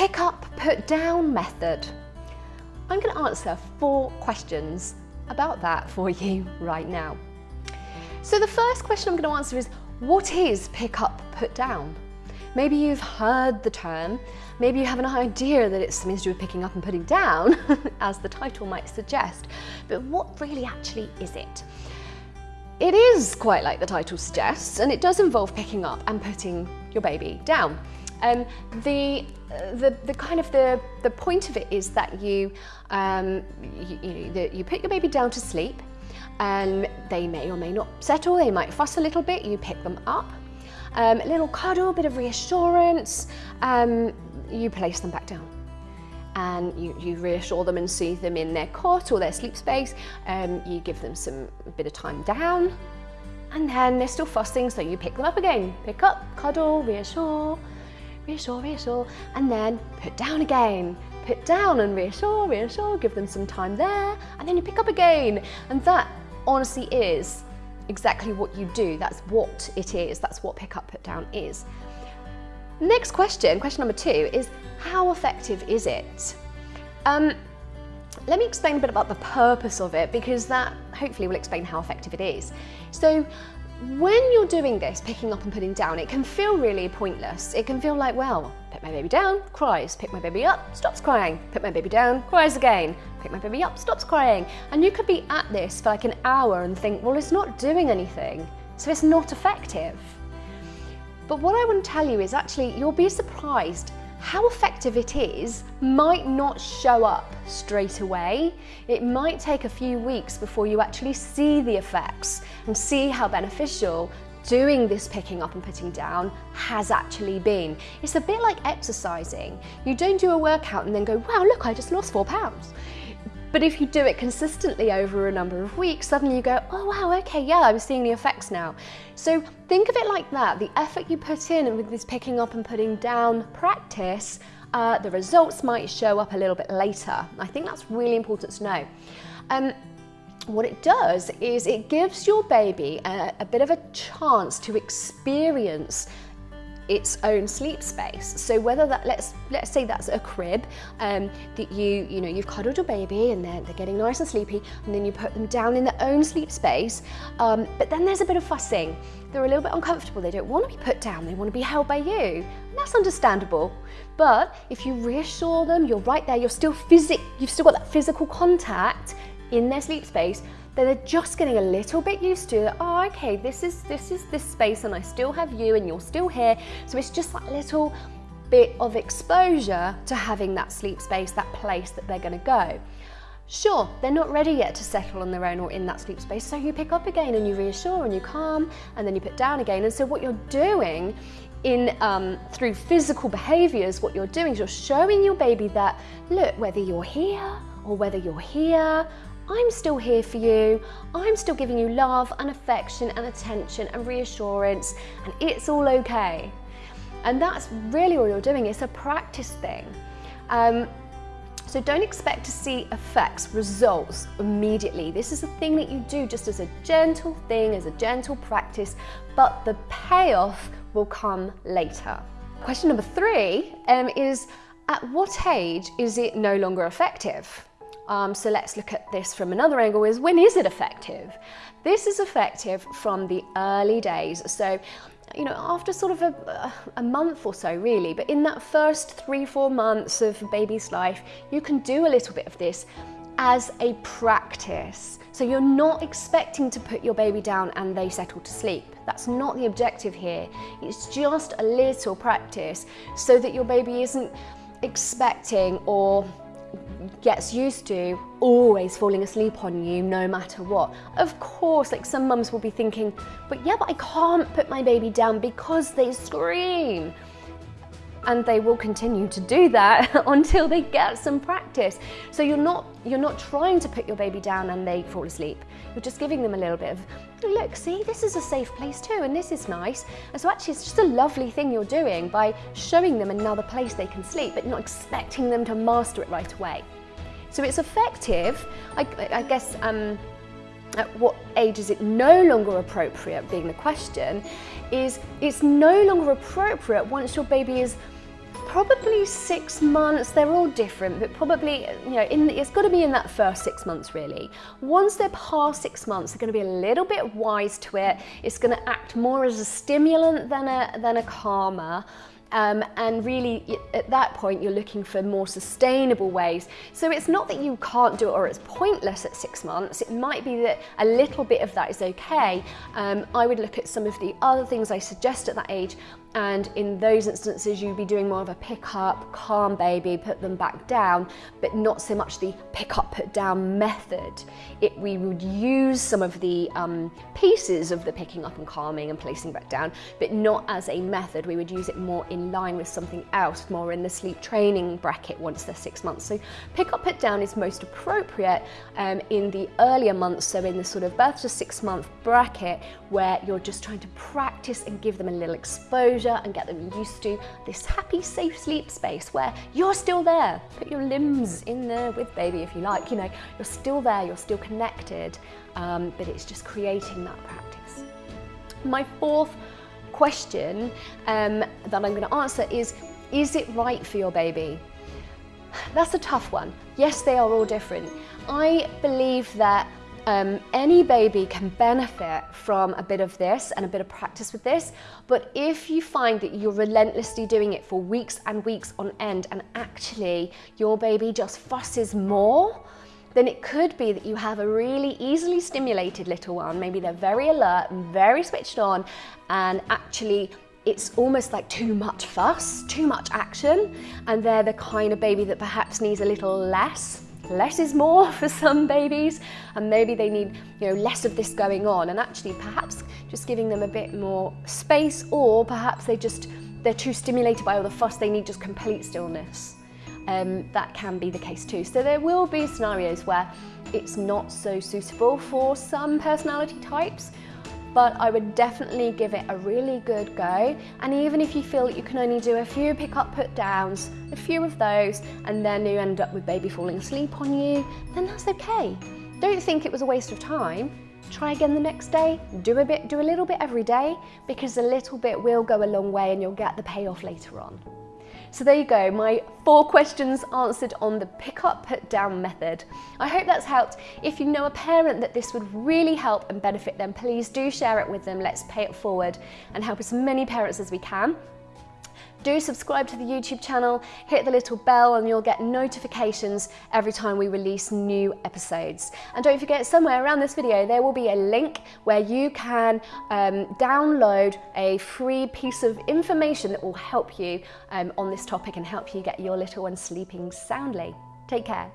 pick up, put down method. I'm going to answer four questions about that for you right now. So the first question I'm going to answer is, what is pick up, put down? Maybe you've heard the term, maybe you have an idea that it's something to do with picking up and putting down, as the title might suggest, but what really actually is it? It is quite like the title suggests, and it does involve picking up and putting your baby down. Um, the, the, the kind of the, the point of it is that you, um, you, you, the, you put your baby down to sleep. And they may or may not settle, they might fuss a little bit, you pick them up, um, a little cuddle, a bit of reassurance, um, you place them back down. And you, you reassure them and soothe them in their cot or their sleep space. Um, you give them some bit of time down. And then they're still fussing so you pick them up again. Pick up, cuddle, reassure, reassure, reassure, and then put down again. Put down and reassure, reassure, give them some time there, and then you pick up again. And that honestly is exactly what you do. That's what it is. That's what pick up, put down is. Next question, question number two, is how effective is it? Um, let me explain a bit about the purpose of it because that hopefully will explain how effective it is. So when you're doing this, picking up and putting down, it can feel really pointless. It can feel like, well, pick my baby down, cries, pick my baby up, stops crying, put my baby down, cries again, pick my baby up, stops crying. And you could be at this for like an hour and think, well, it's not doing anything, so it's not effective. But what I want to tell you is actually, you'll be surprised how effective it is might not show up straight away. It might take a few weeks before you actually see the effects and see how beneficial doing this picking up and putting down has actually been. It's a bit like exercising. You don't do a workout and then go, wow, look, I just lost four pounds. But if you do it consistently over a number of weeks, suddenly you go, oh wow, okay, yeah, I'm seeing the effects now. So think of it like that. The effort you put in with this picking up and putting down practice, uh, the results might show up a little bit later. I think that's really important to know. Um, what it does is it gives your baby a, a bit of a chance to experience its own sleep space. So whether that, let's, let's say that's a crib um, that you, you know, you've cuddled your baby and they're, they're getting nice and sleepy and then you put them down in their own sleep space, um, but then there's a bit of fussing. They're a little bit uncomfortable, they don't want to be put down, they want to be held by you. And that's understandable. But if you reassure them, you're right there, you're still physic, you've still got that physical contact in their sleep space, then they're just getting a little bit used to. Oh, okay, this is this is this space and I still have you and you're still here. So it's just that little bit of exposure to having that sleep space, that place that they're gonna go. Sure, they're not ready yet to settle on their own or in that sleep space, so you pick up again and you reassure and you calm and then you put down again. And so what you're doing in um, through physical behaviors, what you're doing is you're showing your baby that, look, whether you're here or whether you're here I'm still here for you. I'm still giving you love and affection and attention and reassurance and it's all okay. And that's really all you're doing. It's a practice thing. Um, so don't expect to see effects, results immediately. This is a thing that you do just as a gentle thing, as a gentle practice, but the payoff will come later. Question number three um, is, at what age is it no longer effective? Um, so let's look at this from another angle is when is it effective? This is effective from the early days. So, you know, after sort of a, a month or so really, but in that first three, four months of baby's life, you can do a little bit of this as a practice. So you're not expecting to put your baby down and they settle to sleep. That's not the objective here. It's just a little practice so that your baby isn't expecting or gets used to always falling asleep on you no matter what. Of course, like some mums will be thinking, but yeah, but I can't put my baby down because they scream and they will continue to do that until they get some practice. So you're not, you're not trying to put your baby down and they fall asleep. You're just giving them a little bit of, look, see, this is a safe place too, and this is nice. And so actually it's just a lovely thing you're doing by showing them another place they can sleep, but not expecting them to master it right away. So it's effective, I, I guess, um, at what age is it no longer appropriate being the question is it's no longer appropriate once your baby is probably six months. They're all different, but probably, you know, in, it's got to be in that first six months really. Once they're past six months, they're going to be a little bit wise to it. It's going to act more as a stimulant than a, than a calmer. Um, and really, at that point, you're looking for more sustainable ways. So it's not that you can't do it or it's pointless at six months. It might be that a little bit of that is okay. Um, I would look at some of the other things I suggest at that age and in those instances you'd be doing more of a pick up, calm baby, put them back down, but not so much the pick up, put down method. It, we would use some of the um, pieces of the picking up and calming and placing back down, but not as a method. We would use it more in line with something else, more in the sleep training bracket once they're six months. So pick up, put down is most appropriate um, in the earlier months, so in the sort of birth to six month bracket where you're just trying to practice and give them a little exposure exposure and get them used to this happy, safe sleep space where you're still there. Put your limbs in there with baby if you like, you know, you're still there, you're still connected, um, but it's just creating that practice. My fourth question um, that I'm going to answer is, is it right for your baby? That's a tough one. Yes, they are all different. I believe that um, any baby can benefit from a bit of this and a bit of practice with this, but if you find that you're relentlessly doing it for weeks and weeks on end and actually your baby just fusses more, then it could be that you have a really easily stimulated little one. Maybe they're very alert and very switched on and actually it's almost like too much fuss, too much action, and they're the kind of baby that perhaps needs a little less less is more for some babies and maybe they need you know less of this going on. And actually perhaps just giving them a bit more space or perhaps they just they're too stimulated by all the fuss they need just complete stillness. Um, that can be the case too. So there will be scenarios where it's not so suitable for some personality types but I would definitely give it a really good go. And even if you feel that you can only do a few pick up, put downs, a few of those, and then you end up with baby falling asleep on you, then that's okay. Don't think it was a waste of time. Try again the next day, do a bit, do a little bit every day, because a little bit will go a long way and you'll get the payoff later on. So there you go, my four questions answered on the pick up, put down method. I hope that's helped. If you know a parent that this would really help and benefit them, please do share it with them. Let's pay it forward and help as many parents as we can. Do subscribe to the YouTube channel, hit the little bell and you'll get notifications every time we release new episodes. And don't forget, somewhere around this video, there will be a link where you can um, download a free piece of information that will help you um, on this topic and help you get your little one sleeping soundly. Take care.